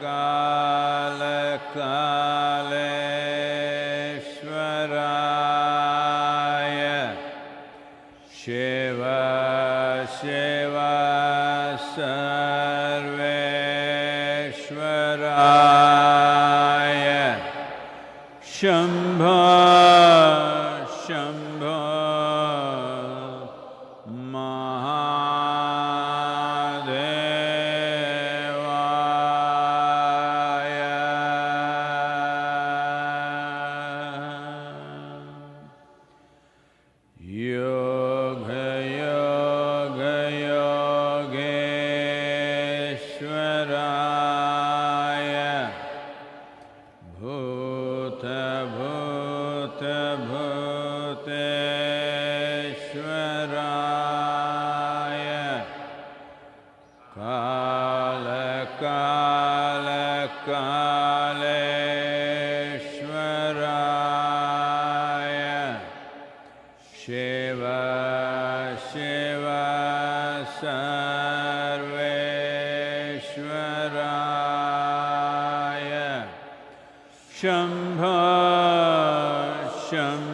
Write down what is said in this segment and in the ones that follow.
कालकालेश्वराय शम्भ शम्भ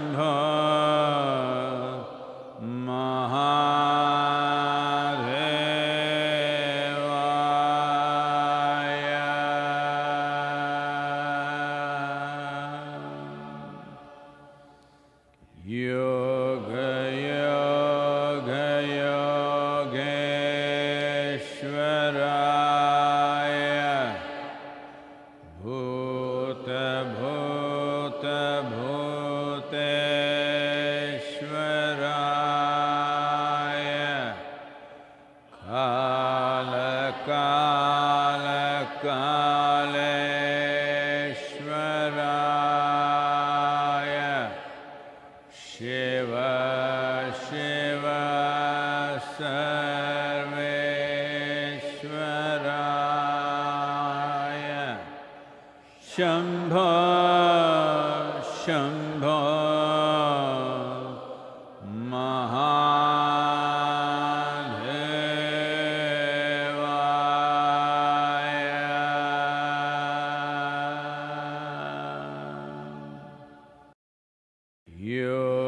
You.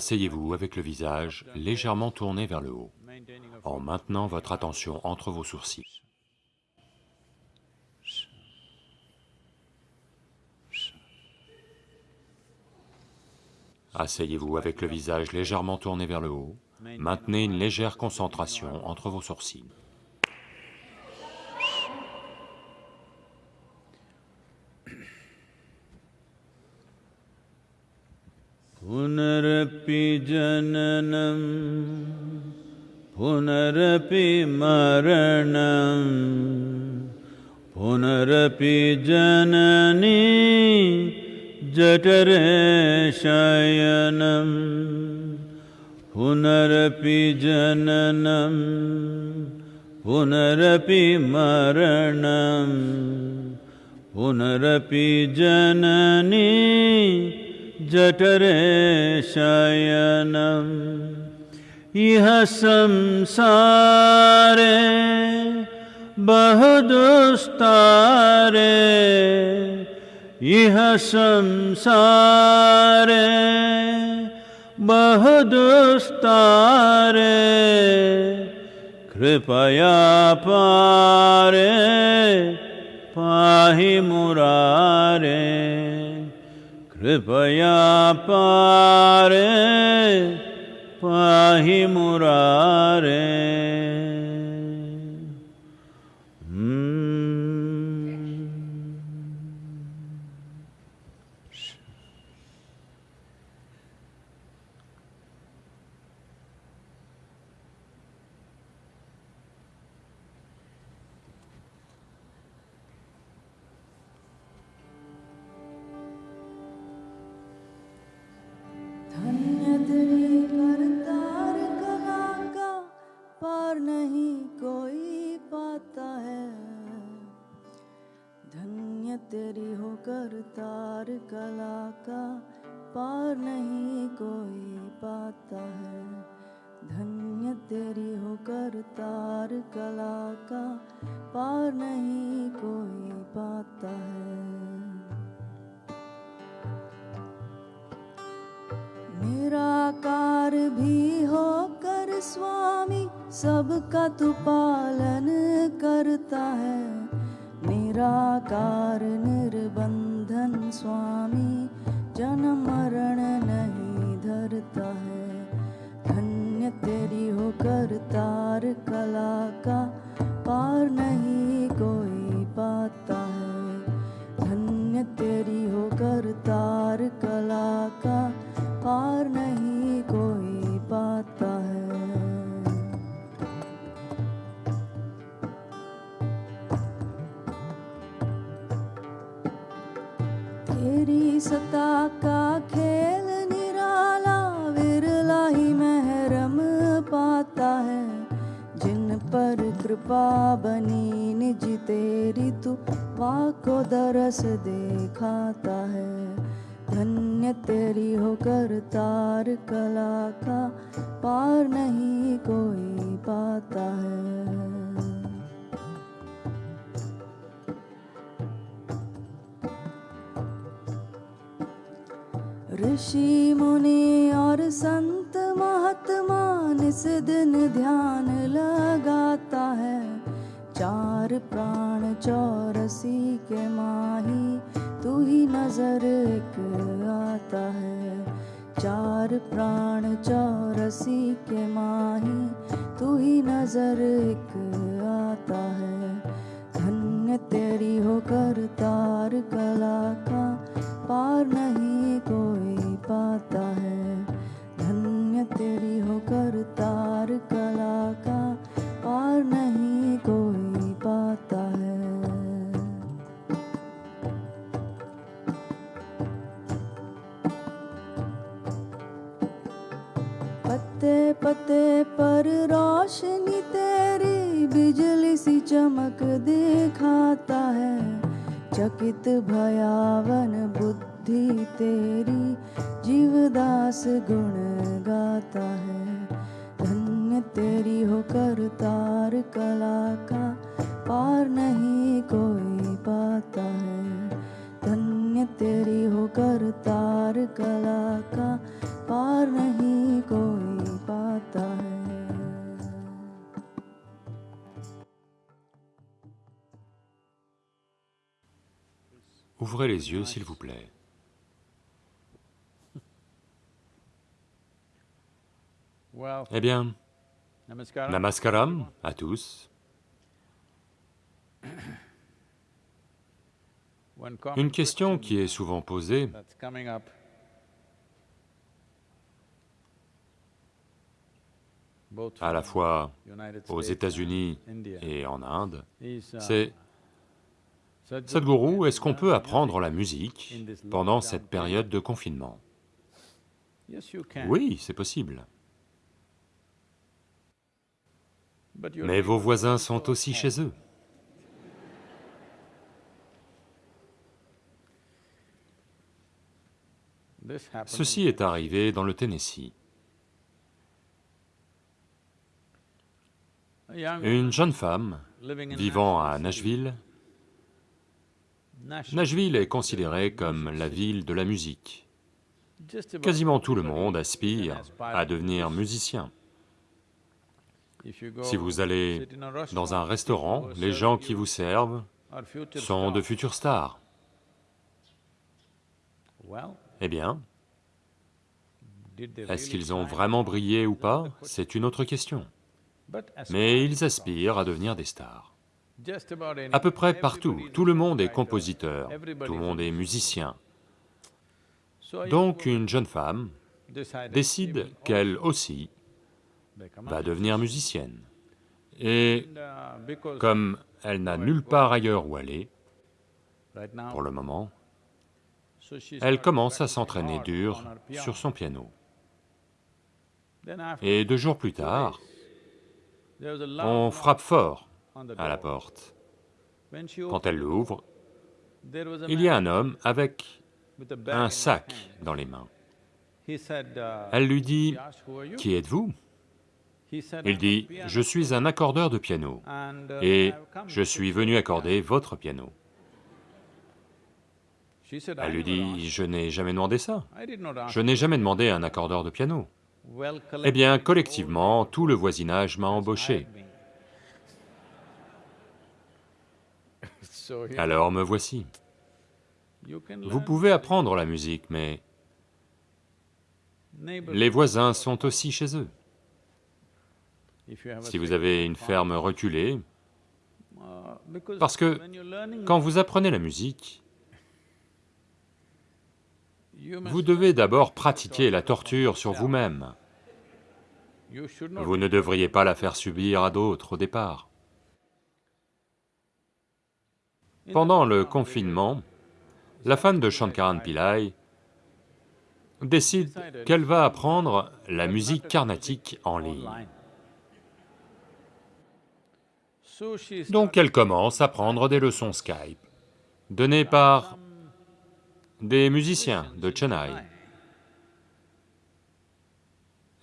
Asseyez-vous avec le visage légèrement tourné vers le haut, en maintenant votre attention entre vos sourcils. Asseyez-vous avec le visage légèrement tourné vers le haut, maintenez une légère concentration entre vos sourcils. पुनरपि जननं पुनरपि मरणं पुनरपि जननी जठरे शयनं पुनरपि जननं पुनरपि मरणं पुनरपि जननी जठरे शयनम् इह संसारे बहुदुस्तारे। इह संसारे बहुदुस्तारे। कृपया पारे पाहि मुरारे। कृपया पारे पाहि मुरारे। पार नहीं कोई पाता है। धन्य तेरी हो करतार कला का पार नहीं कोई पाता है। तेरी सता का खेल निराला विरला ही महरम पाता है। जिन पर कृपा बनी निज तेरी तू को दरस देखाता है। धन्य तेरी होकर करतार कला का पार नहीं कोई पाता है। ऋषि मुनि और संत महात्मा निस दिन ध्यान लगाता है। चार प्राण चौरसी के माही तू ही नज़र एक आता है। चार प्राण चौरसी के माही तू ही नज़र एक आता है। धन्य तेरी हो करतार कला का पार नहीं कोई पाता है। धन्य तेरी हो करतार कला का पार नहीं कोई पाता है। पत्ते पत्ते पर रोशनी तेरी बिजली सी चमक दिखाता है। चकित भयावन बुद्धि तेरी जीवदास गुण गाता है। धन्य तेरी हो करतार कला का पार नहीं कोई पाता है। धन्य तेरी हो करतार कला का पार नहीं कोई पाता है। Ouvrez les yeux, s'il vous plaît. Eh bien, namaskaram. à tous. Une question qui est souvent posée, à la fois aux États-Unis et en Inde, uh, c'est Sadhguru, est-ce qu'on peut apprendre la musique pendant cette période de confinement? Oui, c'est possible. Mais vos voisins sont aussi chez eux. Ceci est arrivé dans le Tennessee. Une jeune femme vivant à Nashville. Nashville, est considérée comme la ville de la musique. Quasiment tout le monde aspire à devenir musicien. Si vous allez dans un restaurant, les gens qui vous servent sont de stars. futures stars. Eh bien, est-ce qu'ils ont vraiment brillé ou pas? C'est une autre question. Mais ils aspirent à devenir des stars. À peu près partout, tout le monde est compositeur, tout le monde est musicien. Donc une jeune femme décide qu'elle aussi va devenir musicienne. Et comme elle n'a nulle part ailleurs où aller, pour le moment, elle commence à s'entraîner dur sur son piano. Et deux jours plus tard, on frappe fort à la porte. Quand elle l'ouvre, il y a un homme avec un sac dans les mains. Uh, Elle lui dit? Qui êtes-vous? Il "I'm a dit, Je suis un accordeur de piano uh, et je suis venu accorder piano." votre piano. She said, "I Elle lui dit. Je n'ai jamais demandé ça. Je n'ai jamais demandé un accordeur de piano. Eh bien, collectivement, tout le voisinage m'a embauché. Alors me voici. Vous pouvez apprendre la musique, mais les voisins sont aussi chez eux. Si vous avez une ferme reculée, parce que quand vous apprenez la musique, vous devez d'abord pratiquer la torture sur vous-même. Vous ne devriez pas la faire subir à d'autres au départ. Pendant le confinement, la femme de Shankaran Pillai décide qu'elle va apprendre la musique carnatique en ligne. Donc elle commence à prendre des leçons Skype, données par des musiciens de Chennai.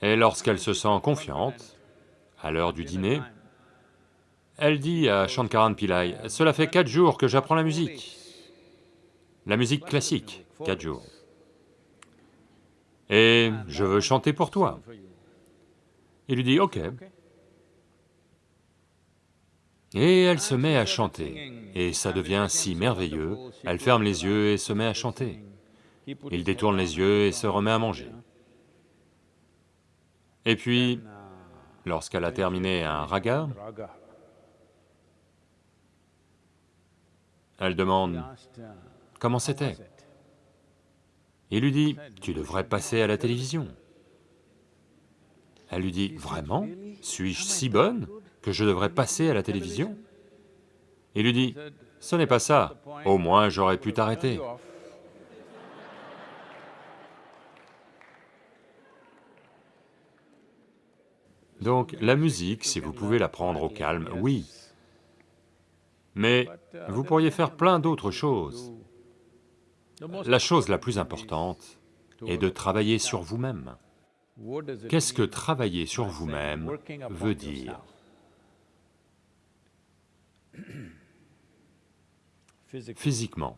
Et lorsqu'elle se sent confiante, à l'heure du dîner, elle dit à Shankaran Pillai, « Cela fait quatre jours que j'apprends la musique, la musique classique, quatre jours. Et je veux chanter pour toi. » Il lui dit, « Ok. » Et elle se met à chanter, et ça devient si merveilleux, elle ferme les yeux et se met à chanter. Il détourne les yeux et se remet à manger. Et puis, lorsqu'elle a terminé un raga, elle demande comment c'était? Il lui dit, tu devrais passer à la télévision. Elle lui dit, vraiment? Suis-je si bonne que je devrais passer à la télévision? Il lui dit, ce n'est pas ça, au moins j'aurais pu t'arrêter. Donc la musique, si vous pouvez la prendre au calme, oui. Mais vous pourriez faire plein d'autres choses. La chose la plus importante est de travailler sur vous-même. Qu'est-ce que travailler sur vous-même veut dire? Physiquement,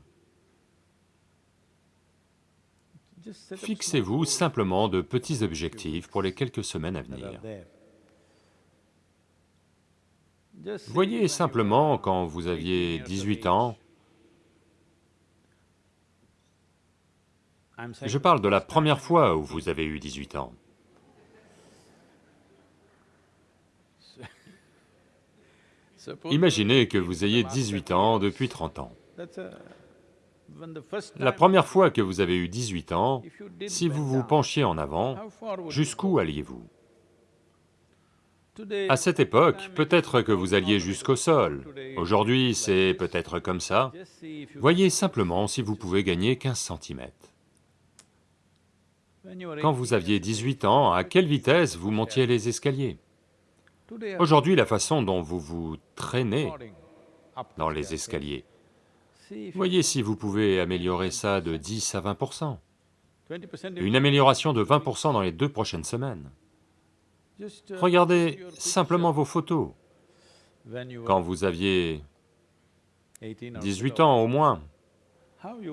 fixez-vous simplement de petits objectifs pour les quelques semaines à venir. Voyez simplement quand vous 18 aviez years of 18 age. ans, je parle de la première fois où vous avez eu 18 ans. Imaginez que vous ayez 18 ans depuis 30 ans. La première fois que vous avez eu 18 ans, si vous vous penchiez en avant, jusqu'où alliez-vous? À cette époque, peut-être que vous alliez jusqu'au sol. Aujourd'hui, c'est peut-être comme ça. Voyez simplement si vous pouvez gagner 15 cm. Quand 18 vous aviez 18 ans, à quelle vitesse vous montiez les escaliers? Aujourd'hui, la façon dont vous vous traînez dans les escaliers, voyez si vous pouvez améliorer ça de 10 à 20 20% Une amélioration de 20% dans les deux prochaines semaines. Just, uh, Regardez simplement vos photos. Quand vous aviez 18 or 18 below, ans au moins,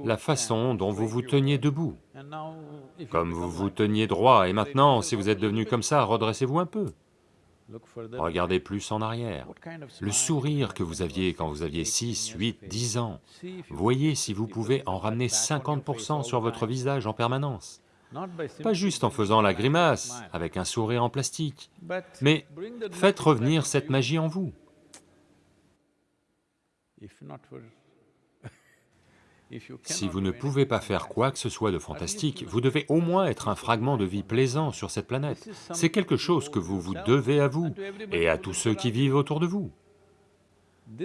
la façon dont vous vous teniez debout, comme vous vous teniez droit, et maintenant, si vous êtes devenu comme ça, redressez-vous un peu. regardez plus en arrière. Le sourire que vous aviez quand vous aviez 16, 6, 18, 8, 10 ans, voyez si vous pouvez en ramener back on your face 50% all sur votre visage en permanence. Pas juste en faisant la grimace, avec un sourire en plastique, mais faites revenir cette magie en vous. Si vous ne pouvez pas faire quoi que ce soit de fantastique, vous devez au moins être un fragment de vie plaisant sur cette planète. C'est quelque chose que vous vous devez à vous et à tous ceux qui vivent autour de vous.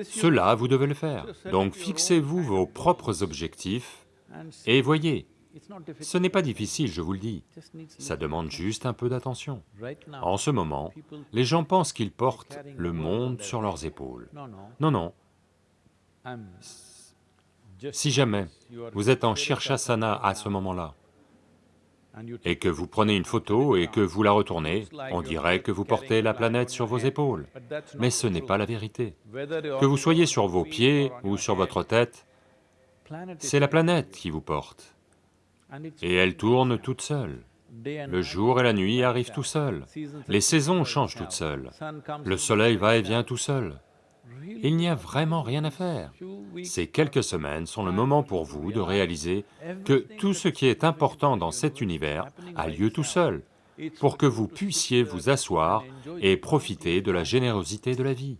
Cela, vous devez le faire. Donc fixez-vous vos propres objectifs et voyez. Ce n'est pas difficile, je vous le dis, ça demande juste un peu d'attention. En ce moment, les gens pensent qu'ils portent le monde sur leurs épaules. no no Non, non, si jamais vous êtes en Shirshasana à ce moment-là, et que vous prenez une photo et que vous la retournez, on dirait que vous portez la planète sur vos épaules. Mais ce n'est pas la vérité. Que vous soyez sur vos pieds ou sur votre tête, c'est la planète qui vous porte. Et elle tourne toute seule. Le jour et la nuit arrivent tout seuls. Les saisons changent toutes seules. Le soleil va et vient tout seul. Il n'y a vraiment rien à faire. Ces quelques semaines sont le moment pour vous de réaliser que tout ce qui est important dans cet univers a lieu tout seul, pour que vous puissiez vous asseoir et profiter de la générosité de la vie.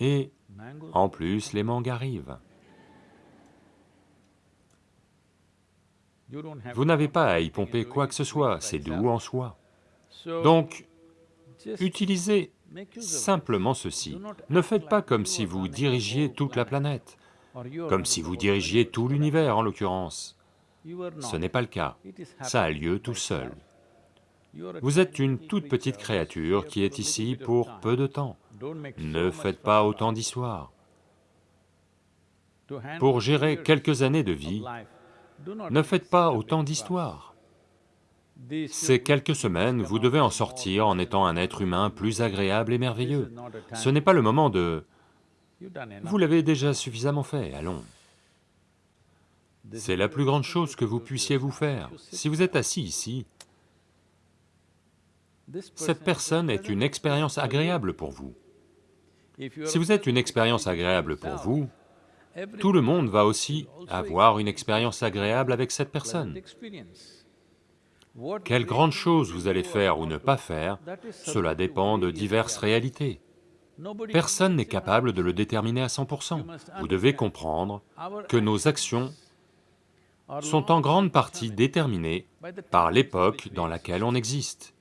Et en plus, les mangues arrivent. Vous n'avez pas à y pomper quoi que ce it soit, c'est doux en soi. So, Donc, utilisez simplement ceci. Ne faites pas comme si vous dirigiez toute la planète, comme si vous dirigiez tout l'univers en l'occurrence. Ce n'est pas le cas. Ça a lieu tout seul. Vous êtes une toute petite créature qui est ici pour peu de temps. Ne faites pas autant d'histoires. Pour gérer quelques années de vie, ne faites pas autant d'histoires. Ces quelques semaines, vous devez en sortir en étant un être humain plus agréable et merveilleux. Ce n'est pas le moment de vous l'avez déjà suffisamment fait, allons ⁇ C'est la plus grande chose que vous puissiez vous faire. Si vous êtes assis ici, cette person personne est une expérience agréable pour vous. Si vous êtes une expérience agréable pour vous, tout le monde va aussi avoir une expérience agréable avec cette personne. Quelle grande chose vous allez faire ou ne pas faire, cela dépend de diverses réalités. Personne n'est capable de le déterminer à 100%. Vous devez comprendre que nos actions sont en grande partie déterminées par l'époque dans laquelle on existe.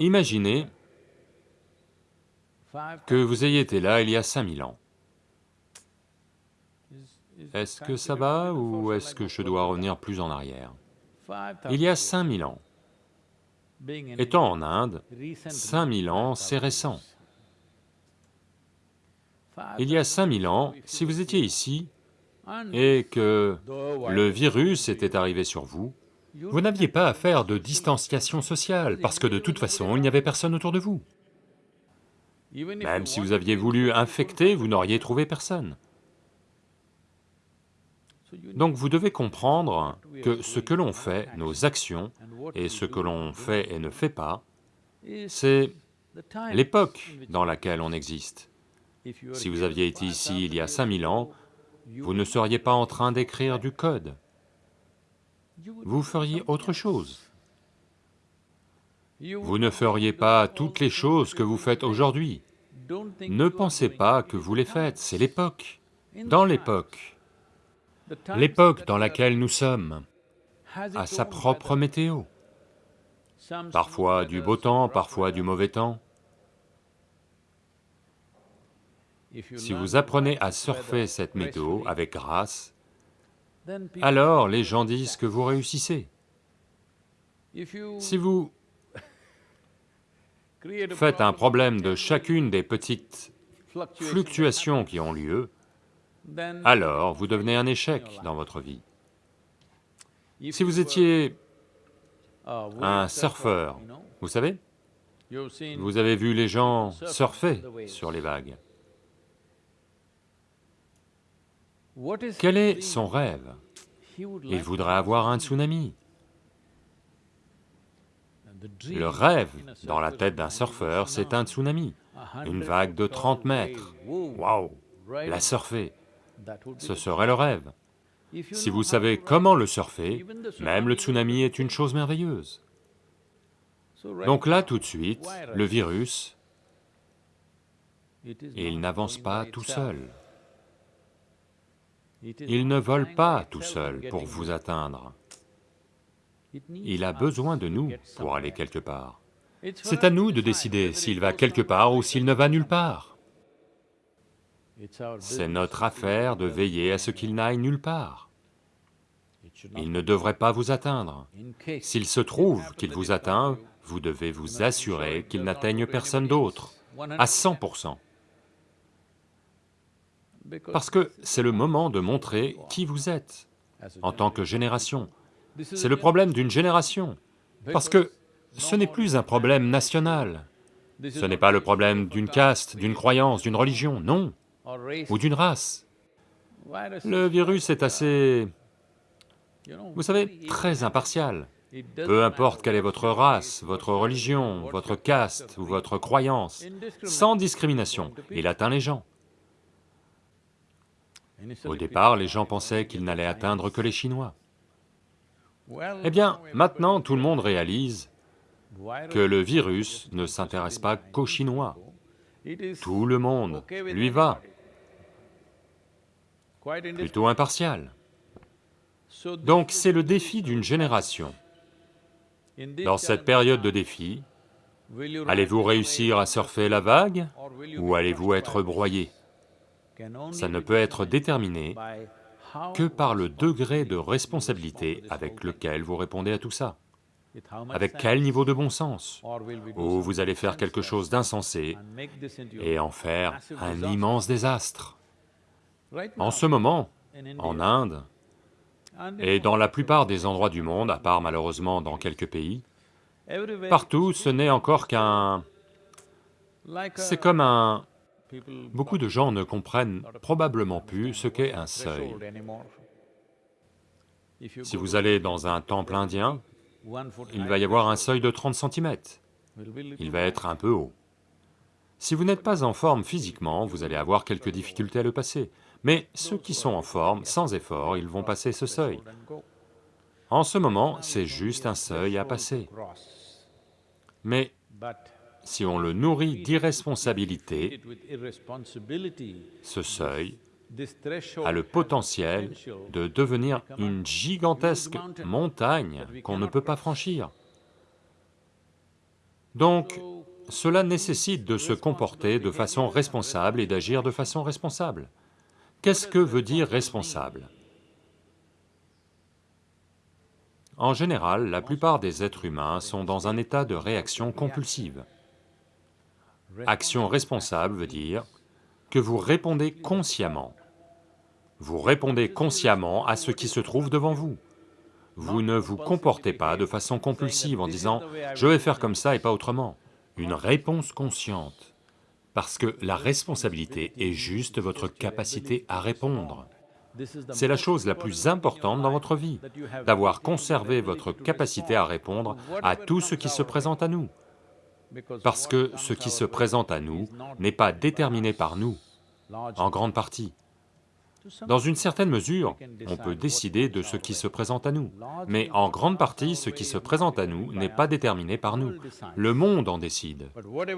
Imaginez que vous ayez été là il y a 5000 ans. Est-ce que ça va ou est-ce que je dois revenir plus en arrière? 5,000 Il y a years, 5000 ans, étant en Inde, recent 5000 ans, 5,000 c'est récent. Il y a 5,000 5000 ans, si vous étiez ici et que le virus était arrivé sur vous, vous n'aviez pas à faire de distanciation sociale parce que de toute façon, il n'y avait personne autour de vous. Même si vous aviez voulu infecter, vous n'auriez trouvé personne. Donc vous devez comprendre que ce que l'on fait, nos actions, et ce que l'on fait et ne fait pas, c'est l'époque dans laquelle on exist. existe. Si vous aviez été ici il y a 5000 ans, vous ne seriez pas en train d'écrire du code, vous feriez autre chose. Vous ne feriez pas toutes les choses que vous faites aujourd'hui. Ne pensez pas que vous les faites, c'est l'époque. Dans l'époque, l'époque dans laquelle nous sommes, a sa propre météo. Parfois du beau temps, parfois du mauvais temps. Si vous apprenez à surfer cette météo avec grâce, alors les gens disent que vous réussissez. Si vous faites un problème de chacune des petites fluctuation fluctuations qui ont lieu, alors vous devenez un échec dans votre vie. Si vous étiez un surfeur, vous savez, vous avez vu les gens surfer sur les vagues. Quel est son rêve? Il voudrait avoir un tsunami. Le rêve dans la tête d'un surfeur, c'est un tsunami, une vague de 30 mètres. Waouh La surfer, ce serait le rêve. Si vous savez comment le surfer, même le tsunami est une chose merveilleuse. Donc là, tout de suite, le virus, il n'avance pas tout seul. Il ne vole pas tout seul pour vous atteindre. Il a besoin de nous pour aller quelque part. C'est à nous de décider s'il va quelque part ou s'il ne va nulle part. C'est notre affaire de veiller à ce qu'il n'aille nulle part. Il ne devrait pas vous atteindre. S'il se trouve qu'il vous atteint, vous devez vous assurer qu'il n'atteigne personne d'autre, à 100%. Parce que c'est le moment de montrer qui vous êtes en tant que génération. C'est le problème d'une génération, parce que ce n'est plus un problème national, ce n'est pas le problème d'une caste, d'une croyance, d'une religion, non, ou d'une race. Le virus est assez, vous savez, très impartial. Peu importe quelle est votre race, votre religion, votre caste ou votre croyance, sans discrimination, il atteint les gens. Au départ, les gens pensaient qu'il n'allait atteindre que les Chinois. Eh bien, maintenant tout le monde réalise que le virus ne s'intéresse pas qu'aux Chinois. Tout le monde lui va, plutôt impartial. Donc c'est le défi d'une génération. Dans cette période de défi, allez-vous réussir à surfer la vague ou allez-vous être broyé? Ça ne peut être déterminé que par le degré de responsabilité avec lequel vous répondez à tout ça. Avec quel niveau de bon sens? Ou vous allez faire quelque chose d'insensé et en faire un immense désastre. En ce moment, en Inde, et dans la plupart des endroits du monde, à part malheureusement dans quelques pays, partout ce n'est encore qu'un... C'est comme un... Beaucoup de gens ne comprennent probablement plus ce qu'est un seuil. Si vous allez dans un temple indien, il va y avoir un seuil de 30 cm. Il va être un peu haut. Si vous n'êtes pas en forme physiquement, vous allez avoir quelques difficultés à le passer. Mais ceux qui sont en forme, sans effort, ils vont passer ce seuil. En ce moment, c'est juste un seuil à passer. Mais si on le nourrit d'irresponsabilité, ce seuil a le potentiel de devenir une gigantesque montagne qu'on ne peut pas franchir. Donc, cela nécessite de se comporter de façon responsable et d'agir de façon responsable. Qu'est-ce que veut dire responsable? En général, la plupart des êtres humains sont dans un état de réaction compulsive. Action responsable veut dire que vous répondez consciemment. Vous répondez consciemment à ce qui se trouve devant vous. Vous ne vous comportez pas de façon compulsive en disant « je vais faire comme ça et pas autrement ». Une réponse consciente, parce que la responsabilité est juste votre capacité à répondre. C'est la chose la plus importante dans votre vie, d'avoir conservé votre capacité à répondre à tout ce qui se présente à nous. Parce que ce qui se présente à nous n'est pas déterminé par nous, en grande partie. Dans une certaine mesure, on peut décider de ce qui se présente à nous, mais en grande partie, ce qui se présente à nous n'est pas déterminé par nous. Le monde en décide.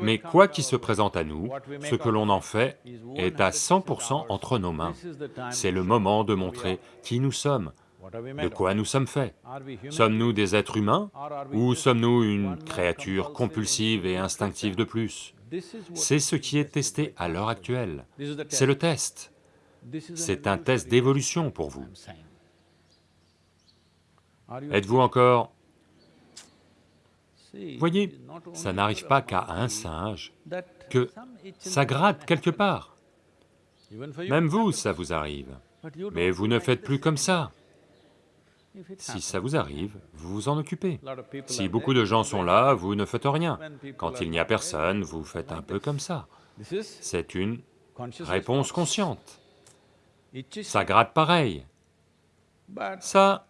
Mais quoi qui se présente à nous, ce que l'on en fait est à 100% entre nos mains. C'est le moment de montrer qui nous sommes, de quoi nous sommes faits? Sommes-nous des êtres humains ou sommes-nous une créature compulsive et instinctive de plus? C'est ce qui est testé à l'heure actuelle. C'est le test. C'est un test d'évolution pour vous. Êtes-vous encore... Voyez, ça n'arrive pas qu'à un singe que ça gratte quelque part. Même vous, ça vous arrive. Mais vous ne faites plus comme ça. Si ça vous arrive, vous vous en occupez. Si beaucoup de gens sont là, vous ne faites rien. Quand il n'y a personne, vous faites un peu comme ça. C'est une réponse consciente. Ça gratte pareil. Ça...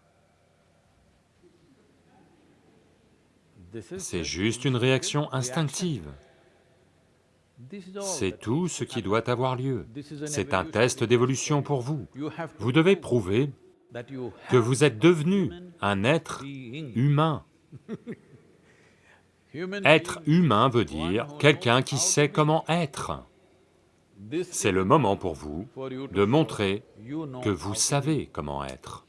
C'est just juste une réaction instinctive. C'est tout ce qui doit avoir lieu. C'est un test d'évolution pour vous. Vous devez prouver que vous êtes devenu un être humain. Être humain veut dire quelqu'un qui sait comment être. C'est le moment pour vous de montrer que vous savez comment être.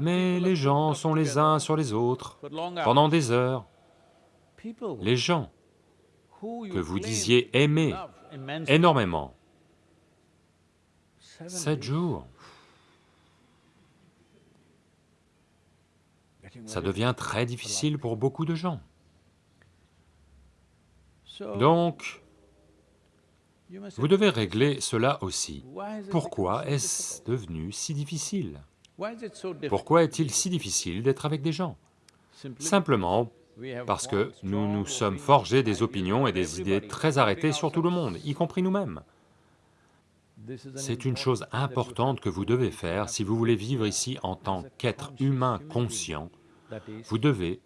Mais les gens sont les uns sur les autres pendant des heures. Les gens que vous disiez aimer énormément, sept jours, ça devient très difficile pour beaucoup de gens. Donc, vous devez régler cela aussi. Pourquoi est-ce devenu si difficile? Pourquoi est-il si difficile d'être avec des gens? Simplement parce que nous nous sommes forgés des opinions et des idées très arrêtées sur tout le monde, y compris nous-mêmes. C'est une chose importante que vous devez faire si vous voulez vivre ici en tant qu'être humain conscient. Vous devez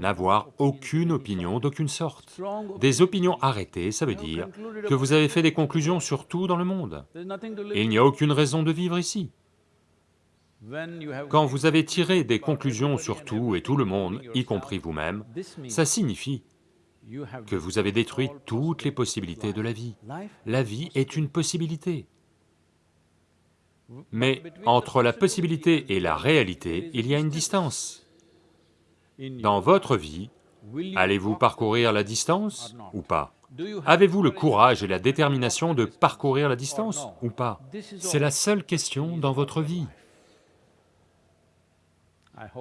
n'avoir aucune opinion d'aucune sorte. Des opinions. arrêtées, ça veut dire que vous avez fait des conclusions sur tout dans le monde. Il n'y a aucune raison de vivre ici. Quand vous avez tiré des conclusions sur tout et tout le monde, y compris vous-même, ça signifie que vous avez détruit toutes les possibilités de la vie. La vie est une possibilité. Mais entre la possibilité et la réalité, il y a une distance. Dans votre vie, allez-vous parcourir la distance ou pas? Avez-vous le courage et la détermination de parcourir la distance ou pas? C'est la seule question dans votre vie.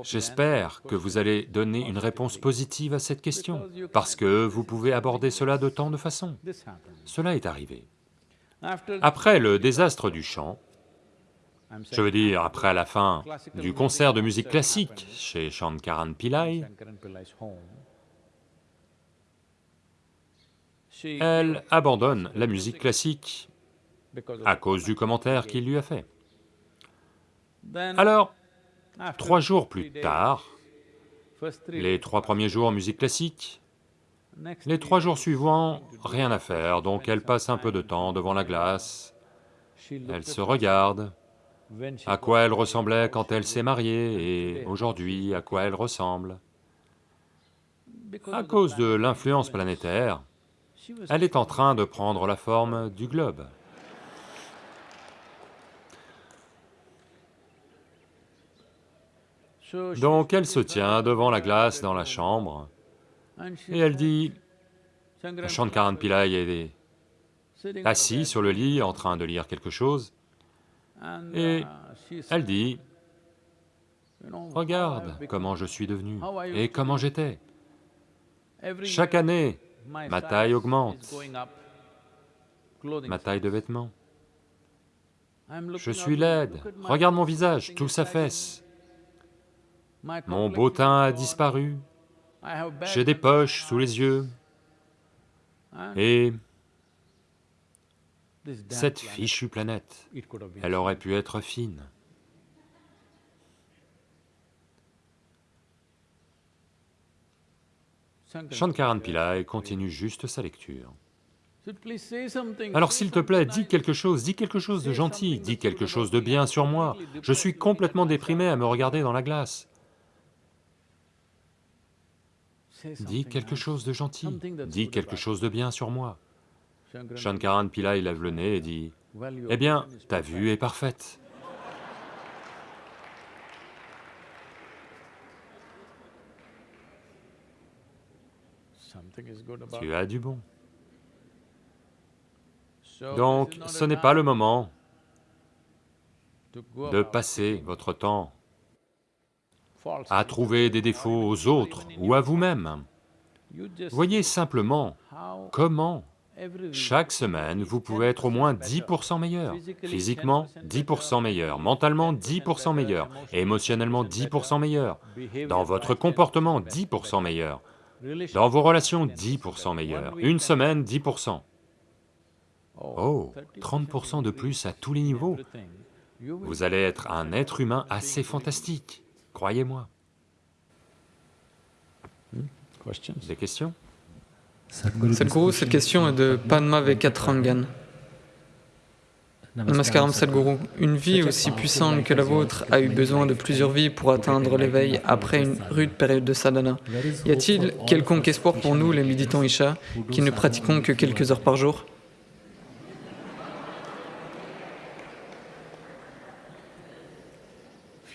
J'espère que vous allez donner une réponse positive à cette question, parce que vous pouvez aborder cela de tant de façons. Cela est arrivé. Après le désastre du I'm je veux dire après la fin du concert de musique classique chez Shankaran Pillai, elle abandonne la musique classique à cause du commentaire qu'il lui a fait. Alors, trois jours plus tard, les trois premiers jours musique classique, les trois jours suivants, rien à faire, donc elle passe un peu de temps devant la glace, elle se regarde, à quoi elle ressemblait quand elle s'est mariée, et aujourd'hui, à quoi elle ressemble. À cause de l'influence influence, planétaire, elle est en train de prendre la forme du globe. Donc elle se tient devant la glace dans la chambre, et elle dit, Shankaran Pillai est assis sur le lit en train de lire quelque chose, et elle dit, regarde comment je suis devenu, et comment j'étais. Chaque année, ma taille augmente, ma taille de vêtements. Je suis laide, regarde mon visage, tout is sa sagging. fesse. My Mon beau teint a disparu, j'ai des poches sous les yeux, et cette fichue planète, elle aurait pu être fine. Shankaran Pillai. Continue juste sa lecture. Alors s'il te plaît, dis quelque chose, dis quelque chose de gentil, dis quelque chose de bien sur moi. Je suis complètement déprimé à me regarder dans la glace. Dis quelque chose de gentil, dis quelque chose de bien sur moi. Shankaran Pillai lève le nez et dit, Eh bien, ta vue est parfaite. Tu as du bon. Donc, ce n'est pas le moment de passer votre temps à trouver des défauts aux autres ou à vous-même. Voyez simplement comment, chaque semaine, vous pouvez être au moins 10% meilleur. Physiquement, 10% meilleur. Mentalement, 10% meilleur. Émotionnellement, 10% meilleur. Dans votre comportement, 10% meilleur. Dans vos relations, 10% meilleur. Une semaine, 10%. Oh, 30% de plus à tous les niveaux. Vous allez être un être humain assez fantastique, croyez-moi. Questions? Des questions? Sadhguru, cette question est de Padma Vekatrangan. Namaskaram Sadhguru. Une vie aussi puissante que la vôtre a eu besoin de plusieurs vies pour atteindre l'éveil après une rude période de sadhana. Y a-t-il quelconque espoir pour nous, les méditants Isha, qui ne pratiquons que quelques heures par jour?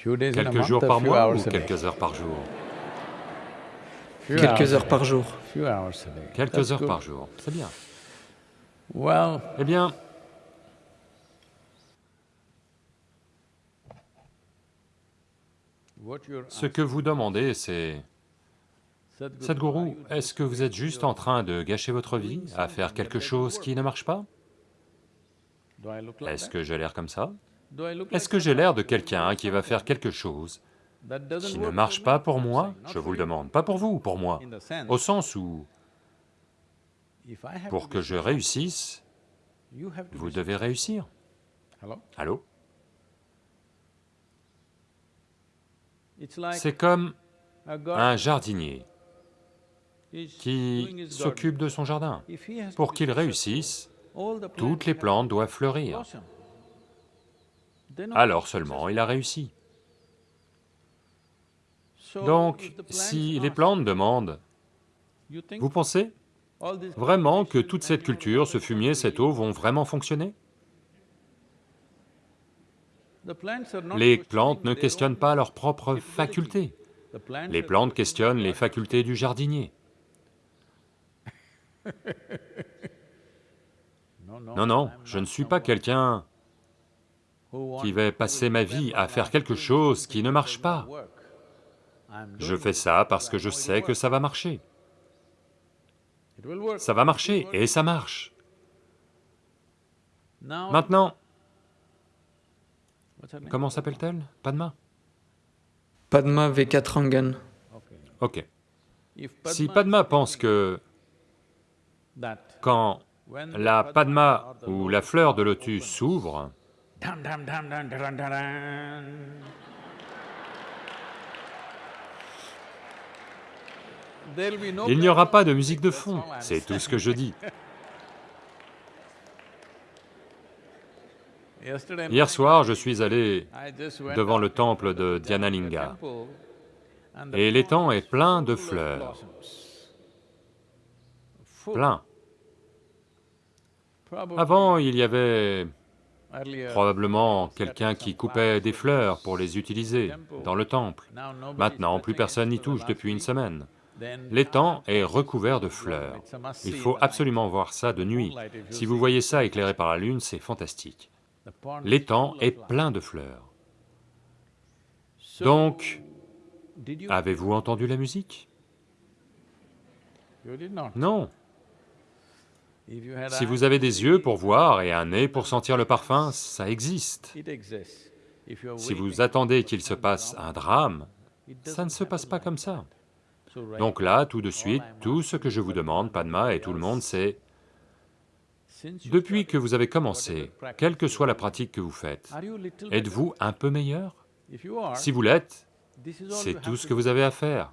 Quelques jours par mois ou quelques heures par jour? Quelques hours a heures par day. jour. Few hours a day. Quelques heures par jour, c'est bien. Well, Eh bien, ce que vous demandez, c'est... Sadhguru, est-ce que vous êtes juste en train de gâcher votre vie à faire quelque chose qui ne marche pas? Est-ce que j'ai l'air comme ça? Est-ce que j'ai l'air de quelqu'un qui va faire quelque chose qui ne marche pas pour moi Je vous le demande, pas pour vous, pour moi. Au sens où, pour que je réussisse, vous devez réussir. Allô? C'est comme un jardinier qui s'occupe de son jardin. Pour qu'il réussisse, toutes les plantes doivent fleurir. Alors seulement il a réussi. Donc, si les plantes demandent, vous pensez vraiment que toute cette culture, ce fumier, cette eau vont vraiment fonctionner? Les plantes ne questionnent pas leurs propres facultés. Les plantes questionnent les facultés du jardinier. No, no, Non, non, je ne suis pas quelqu'un qui to passer ma vie à faire quelque chose qui ne marche pas. Je fais ça parce que je sais que ça va marcher. Ça va marcher, et ça marche. Maintenant, comment s'appelle-t-elle? Padma? Padma Vekatrangan. Ok. Si Padma pense que quand la Padma ou la fleur de lotus s'ouvre, il n'y aura pas de musique de fond. C'est tout ce que je dis. Hier soir, je suis allé devant le temple de Dhyanalinga. Et l'étang est plein de fleurs. Plein. Avant, il y avait probablement quelqu'un qui coupait des fleurs pour les utiliser dans le temple. Maintenant, plus personne n'y touche depuis une semaine. L'étang est recouvert de fleurs. Il faut absolument voir ça de nuit. Si vous voyez ça éclairé par la lune, c'est fantastique. L'étang est plein de fleurs. Donc, avez-vous entendu la musique? Non. Si vous avez des yeux pour voir et un nez pour sentir le parfum, ça existe. Si vous attendez qu'il se passe un drame, ça ne se passe pas comme ça. Donc là, tout de suite, tout ce que je vous demande, Padma et tout le monde, c'est, depuis que vous avez commencé, quelle que soit la pratique que vous faites, êtes-vous un peu meilleur? Si vous l'êtes, c'est tout ce que vous avez à faire.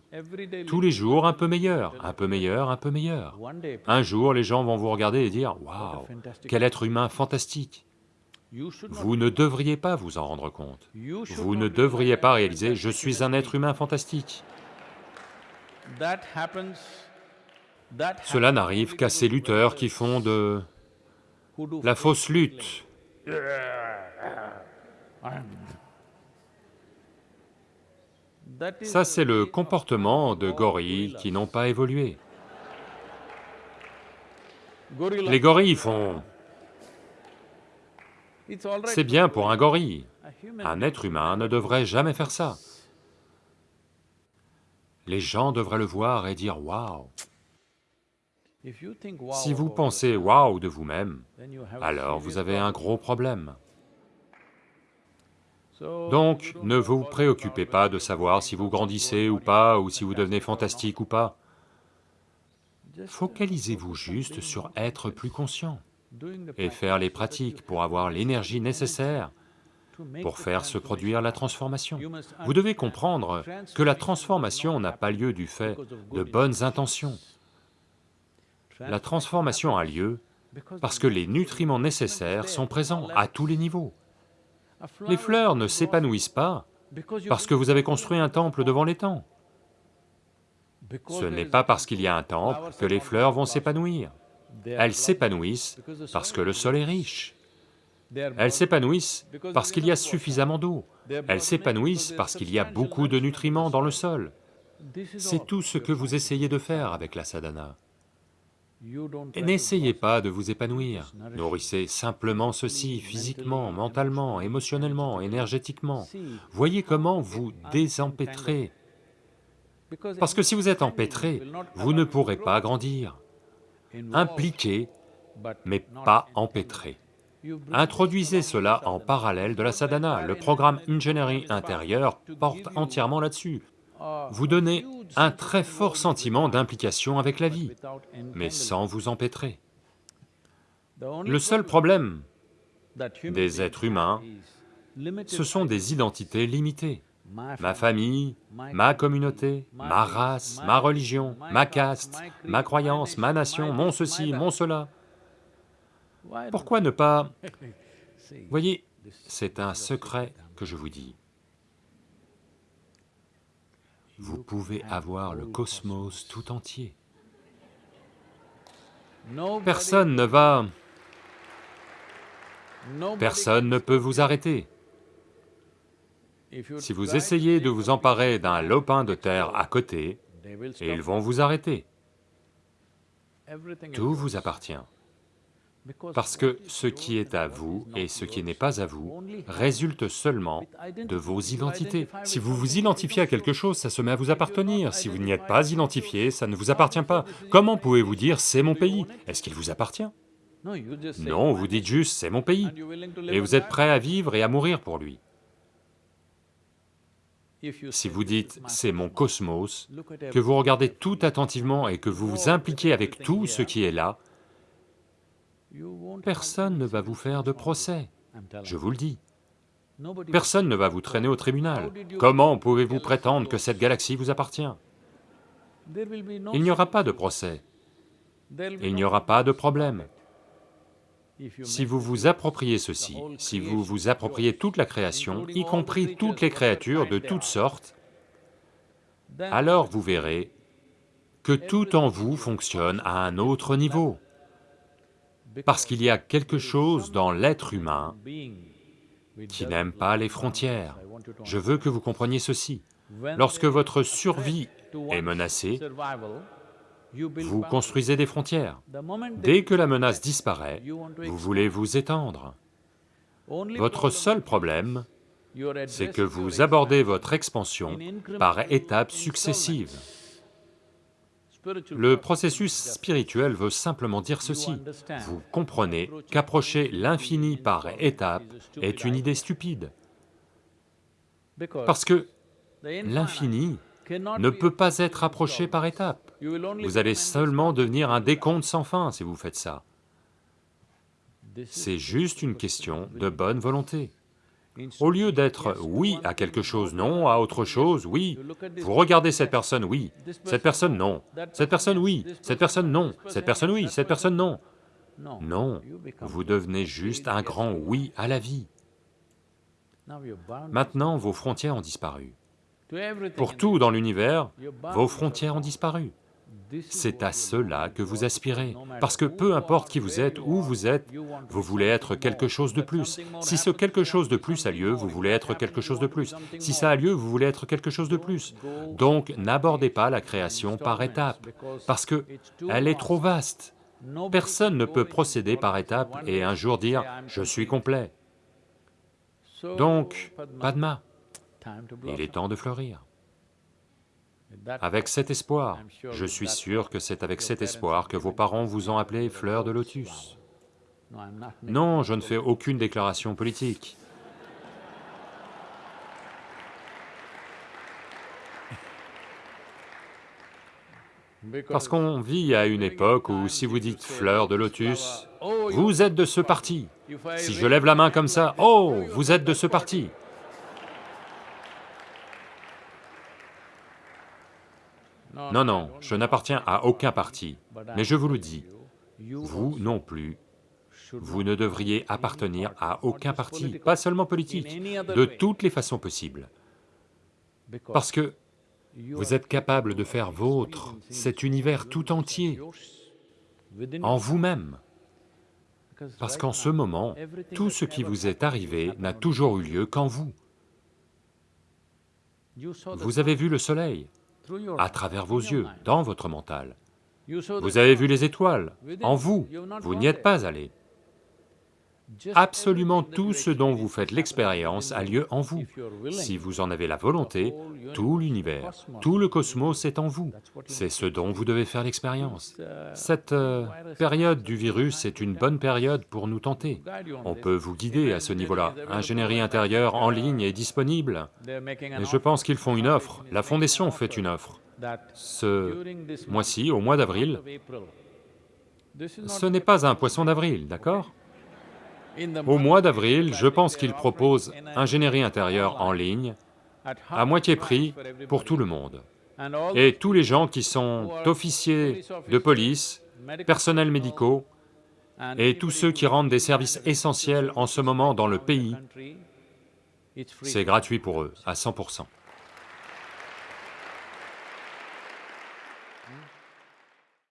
Tous les jours, un peu meilleur, un peu meilleur, un peu meilleur. Un jour, les gens vont vous regarder et dire « what a Waouh, quel être humain fantastique You should !» not Vous ne devriez pas vous en rendre compte. Vous ne devriez pas réaliser « fantastic Je suis un être humain fantastique That happens. That ». Cela n'arrive qu'à ces lutteurs qui font de la fausse lutte. Ça, c'est le comportement de gorilles qui n'ont pas évolué. Les gorilles font... C'est bien pour un gorille. Un être humain ne devrait jamais faire ça. Les gens devraient le voir et dire « Waouh !» Si vous pensez « yourself, Waouh !» de vous-même, alors vous avez un gros problème. Donc, ne vous préoccupez pas de savoir si vous grandissez ou pas, ou si vous devenez fantastique ou pas. Focalisez-vous juste sur être plus conscient et faire les pratiques pour avoir l'énergie nécessaire pour faire se produire la transformation. Vous devez comprendre que la transformation n'a pas lieu du fait de bonnes intentions. La transformation a lieu parce que les nutriments nécessaires sont présents à tous les niveaux. Les fleurs ne s'épanouissent pas parce que vous avez construit un temple devant temps. Ce n'est pas parce qu'il y a un temple que les fleurs vont s'épanouir. Elles s'épanouissent parce que le sol est riche. Elles s'épanouissent parce qu'il y a suffisamment d'eau. Elles s'épanouissent parce qu'il y a beaucoup de nutriments dans le sol. C'est tout ce que vous essayez de faire avec la sadhana. N'essayez pas de vous épanouir, nourrissez simplement ceci physiquement, mentalement, émotionnellement, énergétiquement. Voyez comment vous désempêtrez. Parce que si vous êtes empêtré, vous ne pourrez pas grandir. Impliqué, mais pas empêtré. Introduisez cela en parallèle de la sadhana, le programme ingénierie intérieure porte entièrement là-dessus. Vous donnez un très fort sentiment d'implication avec la vie, mais sans vous empêtrer. Le seul problème des êtres humains, ce sont des identités limitées. Ma famille, ma communauté, ma race, ma religion, ma caste, ma croyance, ma nation, mon ceci, mon cela. Pourquoi ne pas... Voyez, c'est un secret que je vous dis. Vous pouvez avoir le cosmos tout entier. Personne ne va... Personne ne peut vous arrêter. Si vous essayez de vous emparer d'un lopin de terre à côté, ils vont vous arrêter. Tout vous appartient. Parce que ce qui est à vous et ce qui n'est pas à vous résulte seulement de vos identités. Si vous vous identifiez à quelque chose, ça se met à vous appartenir. Si vous n'y êtes pas identifié, ça ne vous appartient pas. Comment pouvez-vous dire « c'est mon pays » Est-ce qu'il vous appartient? Non, vous dites juste « c'est mon pays » et vous êtes prêt à vivre et à mourir pour lui. Si vous dites « c'est mon cosmos », que vous regardez tout attentivement et que vous vous impliquez avec tout ce qui est là, Personne ne va vous faire de procès, je vous le dis. Personne ne va vous traîner au tribunal. Comment pouvez-vous prétendre que cette galaxie vous appartient? Il n'y aura pas de procès, il n'y aura pas de problème. Si vous vous appropriez ceci, si vous vous appropriez toute la création, y compris toutes les créatures de toutes sortes, alors vous verrez que tout en vous fonctionne à un autre niveau parce qu'il y a quelque chose dans l'être humain qui n'aime pas les frontières. Je veux que vous compreniez ceci. Lorsque votre survie est menacée, vous construisez des frontières. Dès que la menace disparaît, vous voulez vous étendre. Votre seul problème, c'est que vous abordez votre expansion par étapes successives. Le processus spirituel veut simplement dire ceci. Vous comprenez qu'approcher l'infini par étapes est une idée stupide. Parce que l'infini ne peut pas être approché par étapes. Vous allez seulement devenir un décompte sans fin si vous faites ça. C'est juste une question de bonne volonté. Au lieu d'être oui à quelque chose, non à autre chose, oui, vous regardez cette personne, oui, cette personne, non, cette personne, oui, cette personne, non, cette personne, oui, cette personne, non. Non, vous devenez juste un grand oui à la vie. Maintenant, vos frontières ont disparu. Pour tout dans l'univers, vos frontières ont disparu. C'est à cela que vous aspirez, parce que peu importe qui vous êtes, où vous êtes, vous voulez être quelque chose de plus. Si ce quelque chose de plus a lieu, vous voulez être quelque chose de plus. Si ça a lieu, vous voulez être quelque chose de plus. Donc n'abordez pas la création par étapes, parce que elle est trop vaste. Personne ne peut procéder par étapes et un jour dire « je suis complet ». Donc, Padma, il est temps de fleurir. Avec cet espoir, je suis sûr que c'est avec cet espoir que vos parents vous ont appelé fleur de lotus. Non, je ne fais aucune déclaration politique. Parce qu'on vit à une époque où si vous dites fleur de lotus, vous êtes de ce parti. Si je lève la main comme ça, oh, vous êtes de ce parti. Non, non, je n'appartiens à aucun parti, mais je vous le dis, vous non plus, vous ne devriez appartenir à aucun parti, pas seulement politique, de toutes les façons possibles. Parce que vous êtes capable de faire vôtre cet univers tout entier en vous-même. Parce qu'en ce moment, tout ce qui vous est arrivé n'a toujours eu lieu qu'en vous. Vous avez vu le soleil à travers vos yeux, dans votre mental. Vous avez vu les étoiles, en vous, vous n'y êtes pas allé. Absolument tout ce dont vous faites l'expérience a lieu en vous. Si vous en avez la volonté, tout l'univers, tout le cosmos est en vous. C'est ce dont vous devez faire l'expérience. Cette euh, période du virus est une bonne période pour nous tenter. On peut vous guider à ce niveau-là. Ingénierie intérieure en ligne est disponible. Je pense qu'ils font une offre, la Fondation fait une offre. Ce mois-ci, au mois d'avril, ce n'est pas un poisson d'avril, d'accord? Au mois d'avril, je pense qu'ils proposent ingénierie intérieure en ligne, à moitié prix pour tout le monde. Et tous les gens qui sont officiers de police, personnels médicaux, et tous ceux qui rendent des services essentiels en ce moment dans le pays, c'est gratuit pour eux, à 100%.